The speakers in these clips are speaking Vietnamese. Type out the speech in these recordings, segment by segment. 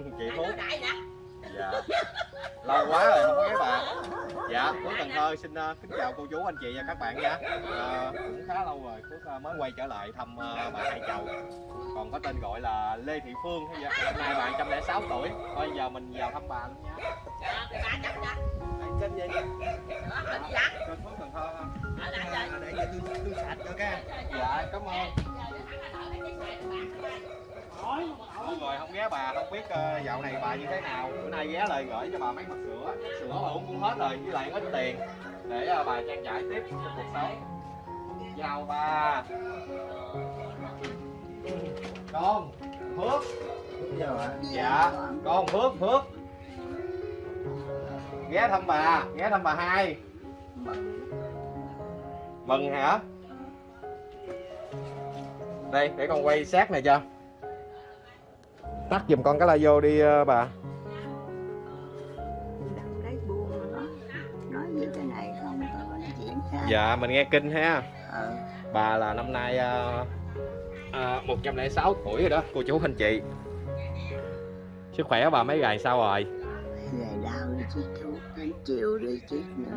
chị Phú dạ. Lâu quá rồi không có ghé bà dạ Phước Cần Thơ xin uh, kính chào cô chú anh chị và các bạn nha. Uh, cũng khá lâu rồi Phước uh, mới quay trở lại thăm uh, bà Hai Chầu còn có tên gọi là Lê Thị Phương hay vậy hôm nay bà 106 tuổi. Thôi giờ mình vào thăm bà luôn nha. Kênh gì kênh Phước Cần Thơ để cho tôi tôi sạch cho cái dạ cảm ơn mọi người không ghé bà không biết uh, dạo này bà như thế nào. Bữa nay ghé lời gửi cho bà mấy mặt sữa. Sữa bà uống cũng hết rồi với lại ít tiền để uh, bà trang trải tiếp trong cuộc sống. Chào bà. Con phước. Dạ con phước phước. Ghé thăm bà ghé thăm bà hai. Mừng hả? Đây để con quay sát này cho tắt giùm con cái la vô đi ờ, bà. Dạ mình nghe kinh ha. Ờ, bà là năm nay uh, uh, 106 tuổi rồi đó cô chú anh chị. Sức khỏe bà mấy ngày sao rồi? Ngày đau đi chích thuốc đến chiều đi chích nữa.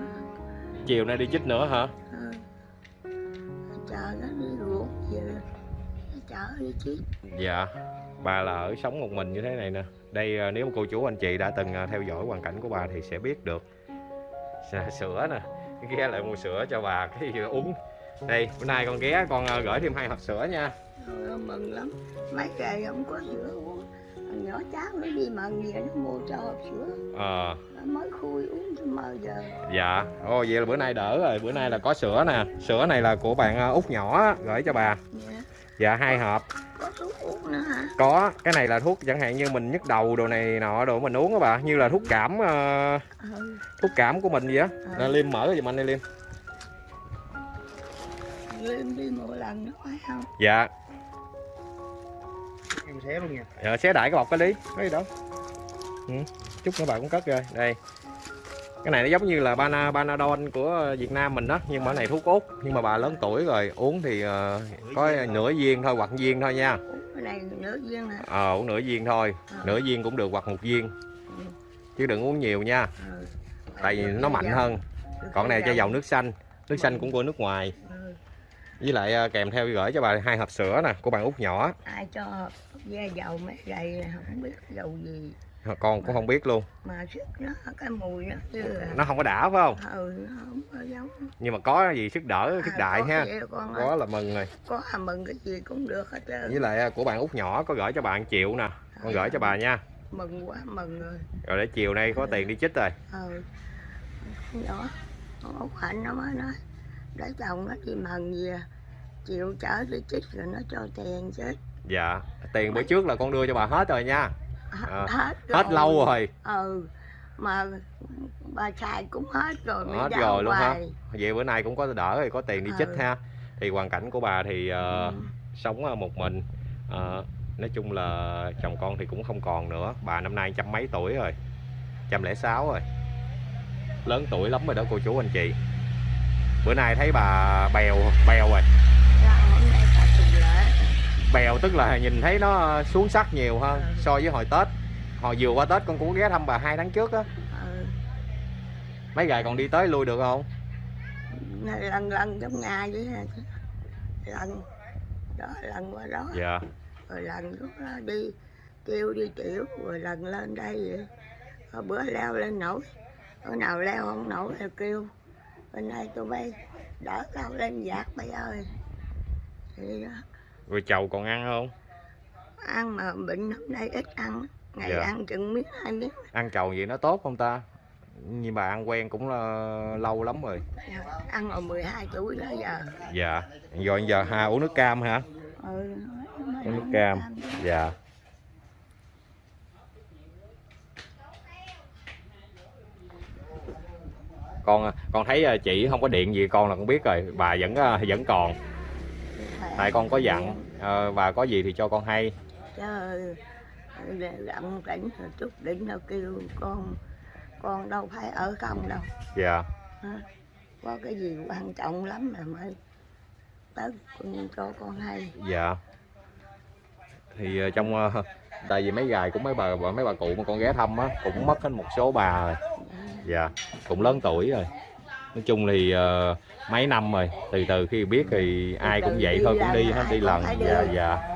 Chiều nay đi chích nữa hả? Ờ. chờ nó đi giờ chở đi chích dạ bà là ở sống một mình như thế này nè. Đây ờ, nếu cô chú anh chị đã từng ờ, theo dõi hoàn cảnh của bà thì sẽ biết được. Sữa nè ghé lại mua sữa cho bà cái uống. Đây bữa nay con ghé con ờ, gửi thêm hai hộp sữa nha. Rồi mừng lắm. Mấy ngày không có sữa uống. Thằng nhỏ cháu nó đi mần về nó mua cho hộp sữa. Ờ. Mới khui uống cho mơ giờ. Dạ. Ô vậy là bữa nay đỡ rồi. Bữa nay là có sữa nè. Sữa này là của bạn út nhỏ gửi cho bà. Dạ. Dạ hai hộp. Có thuốc uống nữa hả? Có cái này là thuốc chẳng hạn như mình nhức đầu đồ này nọ đồ mình uống á bà như là thuốc cảm ờ, ừ. thuốc cảm của mình vậy á. Ờ. liêm mở giùm anh đi liêm. Liêm đi một lần nó phải không? Dạ. Em xé luôn nha. Dạ, xé đại cái bọc cái đi cái gì đâu? Ừ. chút nữa bà cũng cất rồi. Đây cái này nó giống như là bana banadol của Việt Nam mình đó nhưng mà này thuốc út. Nhưng mà bà lớn tuổi rồi uống thì ờ, có nửa viên thôi hoặc viên thôi nha. Cái này nữa viên hả? Ờ uống nửa viên thôi. Ờ. nửa viên cũng được hoặc một viên. Chứ đừng uống nhiều nha. Ừ. tại vì nó mạnh hơn. Còn này cho dầu nước xanh. Nước xanh cũng của nước ngoài. Ừ. với lại kèm theo gửi cho bà hai hộp sữa nè của bạn út nhỏ. Ai cho da dầu mấy gầy không biết dầu gì con cũng không biết luôn. mà sức nó cái mùi nó là nó không có đã phải không? Ừ nó không có giống. Nhưng mà có gì sức đỡ sức À, đại có ha. có là mừng rồi. Có à, mừng cái gì cũng được hết trơn. Với lại à, của bạn út nhỏ có gửi cho bạn triệu nè. Con gửi cho bà nha. Mừng quá mừng rồi. Rồi để chiều nay có tiền đi chích rồi. Ừ. Nhỏ con út hạnh nó mới nói để chồng nó đi mừng gì à. chịu chở đi chích rồi nó cho tiền chết dạ tiền bữa trước là con đưa cho bà hết rồi nha À, hết hết lâu rồi. Ừ mà bà xài cũng hết rồi hết rồi luôn hả? hoài. vậy bữa nay cũng có đỡ rồi có tiền đi chích Ừ. ha. Thì hoàn cảnh của bà thì ờ, Ừ. sống một mình. Ờ, nói chung là chồng con thì cũng không còn nữa. Bà năm nay trăm mấy tuổi rồi? Trăm lẻ sáu rồi. Lớn tuổi lắm rồi đó cô chú anh chị. Bữa nay thấy bà bèo bèo rồi Dạ, hôm nay có tuần lễ bèo tức là nhìn thấy nó xuống sắc nhiều hơn so với hồi tết. Hồi vừa qua tết con cũng ghé thăm bà hai tháng trước á. Ừ. mấy ngày còn đi tới lui được không? Lần lần trong nhà vậy lần đó lần qua đó. Dạ. Rồi lần lúc đó đi kêu đi tiểu rồi lần lên đây vậy. Rồi bữa leo lên nổi. Bữa nào leo không nổi thì kêu bên đây tụi bay đỡ cao lên giạt bay ơi. Thì đó rồi chầu còn ăn không? Ăn mà bệnh hôm nay ít ăn. Ngày Dạ. ăn chừng miếng hai miếng. Ăn chầu vậy nó tốt không ta? Nhưng bà ăn quen cũng là lâu lắm rồi. Ăn rồi 12 tuổi đó giờ. Dạ. Rồi giờ ha uống nước cam hả? Ừ, uống nước ăn cam. dạ. Con con thấy à, chị không có điện gì con là con biết rồi. Bà vẫn à, vẫn còn tại con có dặn ờ, bà có gì thì cho con hay. Trời gặm cảnh rồi chút đỉnh đâu kêu con con đâu phải ở không đâu. Dạ. Có cái gì quan trọng lắm mà mới tới con cho con hay. Dạ. Thì ờ, trong ờ, tại vì mấy gài của mấy bà mấy bà cụ mà con ghé thăm á cũng mất hết một số bà rồi. Dạ cũng lớn tuổi rồi nói chung thì ờ, mấy năm rồi từ từ khi biết thì ai cũng vậy thôi cũng đi hết đi lần dạ dạ.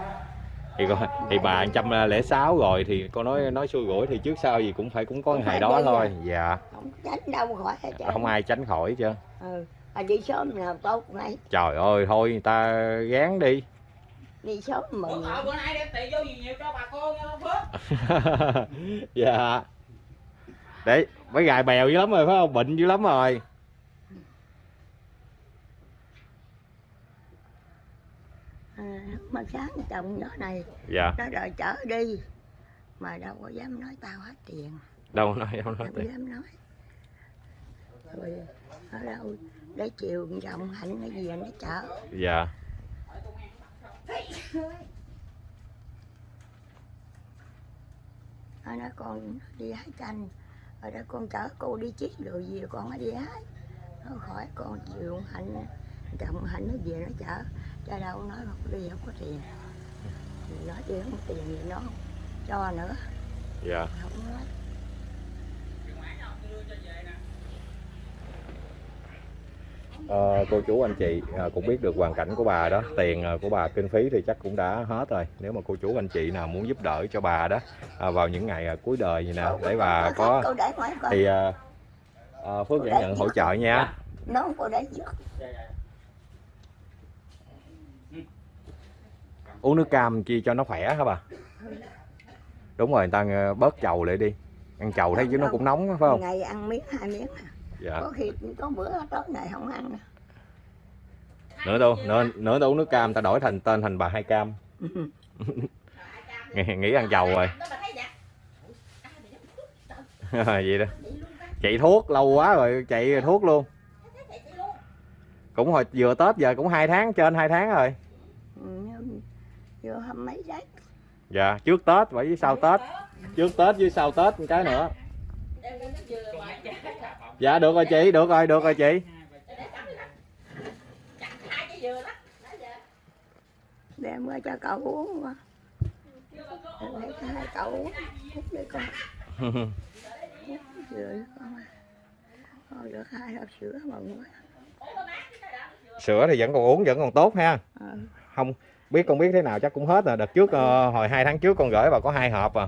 Thì con thì bà trăm lẻ sáu rồi thì con nói nói xui rủi thì trước sau gì cũng phải cũng có ngày đó thôi dạ. Không tránh đâu khỏi hết trơn. không ai tránh khỏi chứ. Ừ. mà đi sớm nào tốt ngay trời ơi thôi người ta gán đi. Đi sớm mừng. Cậu bữa nay đem tiền vô gì nhiều cho bà con nha dạ. Đấy mấy gài bèo dữ lắm rồi phải không? Bệnh dữ lắm rồi mà sáng chồng nhỏ này dạ. nó đòi chở đi. Mà đâu có dám nói tao hết tiền. Đâu nói đâu nói tiền. dám nói. Rồi ở đâu để chiều chồng hạnh cái gì nó chở. Dạ. Nó nói con đi hái chanh. Ở đây con chở cô đi chích rồi gì con mới đi hái. Nó khỏi con chịu hạnh chồng hạnh nó về nó chở cho đâu nói không đi không có tiền. Nói đi không có tiền thì nó cho nữa. Dạ. Không nói. Ờ, cô chú anh chị à, cũng biết được hoàn cảnh của bà đó. Tiền à, của bà kinh phí thì chắc cũng đã hết rồi. Nếu mà cô chú anh chị nào muốn giúp đỡ cho bà đó à, vào những ngày à, cuối đời gì nè để bà có cô thì à, à, Phước nhận hỗ trợ nha. Nó không có để trước uống nước cam chi cho nó khỏe hả bà? Đúng rồi người ta à, bớt chầu lại đi. Ăn chầu thấy chứ nó cũng nóng phải không? Ngày ăn miếng hai miếng à. dạ. Có khi có bữa tối này không ăn nữa. nữa đâu nữa nữa đâu uống nước cam ta đổi thành tên thành bà hai cam. Nghĩ, nghĩ ăn chầu rồi. Vậy đó. Chạy thuốc lâu quá rồi chạy thuốc luôn. Cũng hồi vừa tết giờ cũng hai tháng trên hai tháng rồi vô hâm mấy đấy dạ trước tết vậy với sau tết. trước tết với sau tết một cái nữa. Dạ được rồi chị được rồi được rồi chị. Đem qua cho cậu uống mà để cho hai cậu uống. Uống đi con sữa con thôi được hai hộp sữa mừng quá sữa thì vẫn còn uống vẫn còn tốt ha. Ờ, không biết con biết thế nào chắc cũng hết rồi. Đợt trước ờ, hồi hai tháng trước con gửi vào có hai hộp à.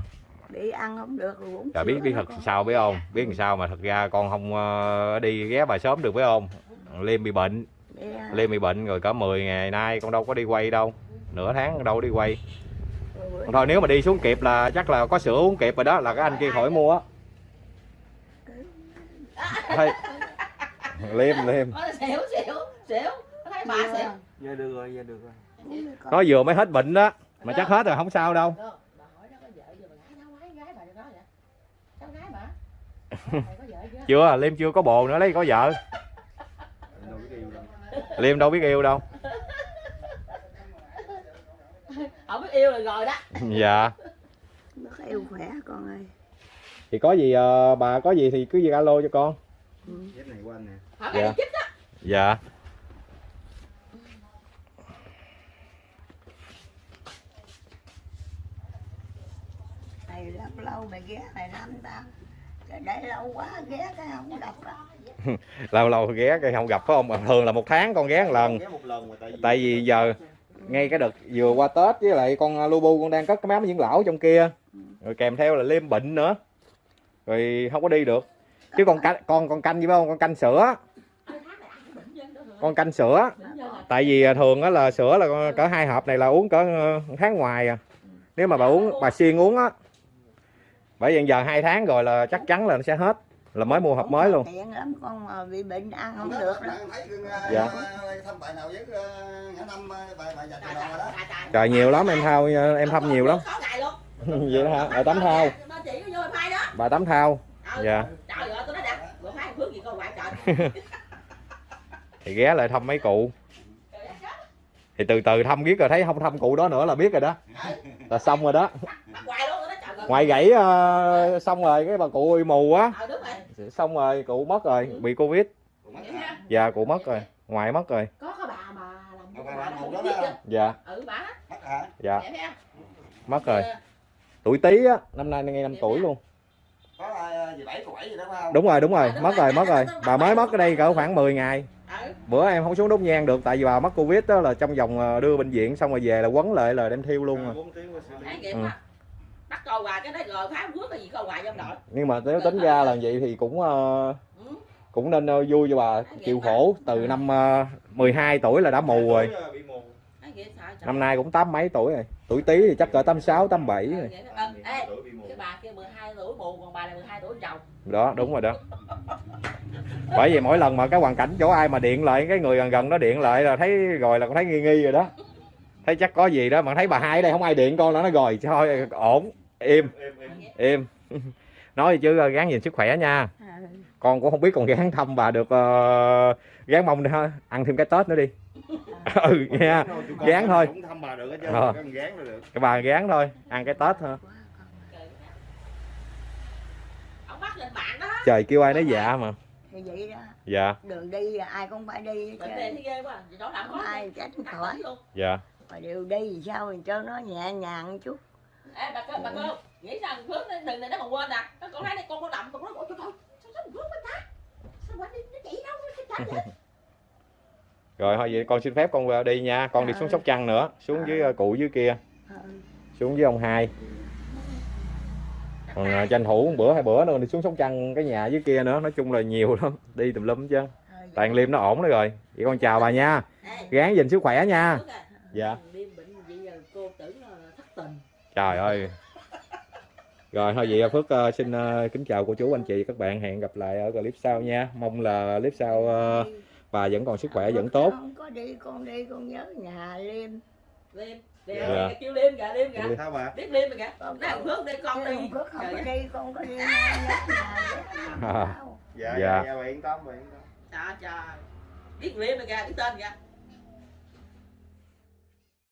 Bị ăn không được rồi Trời biết biết thật con. sao biết không? Biết làm sao mà thật ra con không ờ, đi ghé bà sớm được phải không? Liêm bị bệnh. Để, à, liêm bị bệnh rồi cả 10 ngày nay con đâu có đi quay đâu. Nửa tháng đâu có đi quay. Thôi nếu mà đi xuống kịp là chắc là có sữa uống kịp rồi đó là cái anh kia khỏi mua á. Thôi liêm liêm. Xỉu xỉu xỉu. Thấy bà xỉu? Giờ được rồi, giờ được rồi. Nó vừa mới hết bệnh đó mà chắc hết rồi không sao đâu. Được, bà hỏi nó có vợ chưa? Bà gái cháu gái gái bà cho nó vậy? Cháu gái bà? Mày có vợ chưa chưa liêm chưa có bồ nữa lấy có vợ. Liêm đâu biết yêu đâu. Không biết yêu là rồi đó. Dạ. Bớt yêu khỏe con ơi. Thì có gì ờ, bà có gì thì cứ gì alo cho con. Hỏi Dạ. dạ mày lâu lâu mày ghé mày năm tao Trời để lâu quá ghé cái không đọc á lâu lâu ghé cái không gặp phải không? Thường là một tháng con ghé một lần. Ghé một lần mà tại vì tại vì giờ ngay cái đợt vừa qua tết với lại con lubu con đang cất cái máy dưỡng lão trong kia. Rồi kèm theo là liêm bệnh nữa. Rồi không có đi được. Chứ con canh con con canh gì phải không con canh sữa. Con canh sữa. Tại vì à, thường á là sữa là cỡ hai hộp này là uống cỡ một tháng ngoài à. Nếu mà bà uống bà xuyên uống á bởi vì giờ hai tháng rồi là chắc chắn là nó sẽ hết là mới mua hộp mới luôn tiện lắm con mà bị bệnh ăn không được đó Dạ. trời nhiều lắm em thao em thăm nhiều lắm có ngày luôn vậy đó hả ở tắm thao nó chỉ có vô phai đó bà tắm thao Ừ. dạ trời ơi tôi nói đặt rồi phai phước gì con ngoại trời thì ghé lại thăm mấy cụ thì từ từ thăm biết rồi thấy không thăm cụ đó nữa là biết rồi đó là xong rồi đó ngoài gãy ờ, xong rồi cái bà cụ bị mù á. Ờ đúng rồi. Xong rồi cụ mất rồi bị covid. Dạ cụ mất rồi. Ngoài mất rồi. Có cái bà mà làm dạ. Ừ bà. Đó Mất hả? dạ. Mất rồi. Tuổi tý á năm nay ngay năm tuổi luôn. Có ai gì bảy tuổi gì đó phải không? Đúng rồi đúng rồi. Mất rồi. mất rồi. Bà mới mất ở đây cỡ khoảng 10 ngày. Ừ. Bữa em không xuống đốt nhang được tại vì bà mắc covid đó là trong vòng ờ, đưa bệnh viện xong rồi về là quấn lại là đem thiêu luôn rồi. bốn tiếng mới xử lý. thấy kịp Ừ. bắt coi hoài cái đấy rồi phá quốc cái gì coi hoài trong đội. Nhưng mà nếu tính ra là vậy thì cũng ờ, ừ. cũng nên ờ, vui cho bà chịu khổ từ năm ờ, 12 tuổi là đã mù rồi. Năm nay cũng tám mấy tuổi rồi. Tuổi tí thì chắc cỡ 86 87 Ừ, rồi. vậy đó. Ờ, ê, cái bà kia 12 tuổi mù còn bà là 12 tuổi chồng. Đó đúng rồi đó. Bởi vì mỗi lần mà cái hoàn cảnh chỗ ai mà điện lại cái người gần gần nó điện lại là thấy rồi là cũng thấy nghi nghi rồi đó thấy chắc có gì đó mà thấy bà hai ở đây không ai điện con là nó rồi thôi ổn im im. Nói chứ ờ, gắng nhìn sức khỏe nha. Ừ. con cũng không biết còn gắng thăm bà được uh, gán mong ha, ăn thêm cái tết nữa đi. Ừ nha. Gán thôi. Cũng thăm bà được hết chứ. Ờ. Gán cái bà gán thôi ăn cái tết thôi. Ông bắt lên bạn đó. Trời kêu ai nói dạ mà. Thì vậy đó. Dạ. Đường đi ai cũng phải đi có ai tránh khỏi. Luôn. Dạ mà đều đi thì sao thì cho nó nhẹ nhàng chút. Ê bà cô bà cô nghĩ sao thằng nó đừng này nó còn quên nè nó con thấy này con có đậm con nói ôi trời ơi sao sao thằng bên ta? Sao bà đi nó chỉ đâu nó chạy vậy? Rồi thôi vậy con xin phép con ờ, đi nha. Con đi xuống sóc trăng nữa xuống với ờ, cụ dưới kia. Ừ. xuống với ông hai. Còn ờ, tranh thủ một bữa hai bữa nữa đi xuống sóc trăng cái nhà dưới kia nữa. Nói chung là nhiều lắm đi tùm lum chứ toàn liêm nó ổn đó rồi. Vậy con chào bà nha. Gán gìn sức khỏe nha. À, dạ. Đêm bệnh vậy giờ cô tưởng là thất tình. Trời ơi. Rồi thôi vậy Phước ờ, xin ờ, kính chào cô chú anh chị các bạn. Hẹn gặp lại ở clip sau nha. Mong là clip sau ờ, bà vẫn còn sức khỏe vẫn tốt. không có đi con đi con nhớ nhà liêm. Liêm liêm Dạ. kêu liêm kìa liêm kìa. Sao bà? biết liêm kìa. Nói thằng phước đi con đi. Không có không Trời có ơi. đi con có đi. Nhớ nhà. Dạ. Dạ. dạ dạ bà yên tâm bà yên tâm. trời trời. Biết liêm kìa biết tên kìa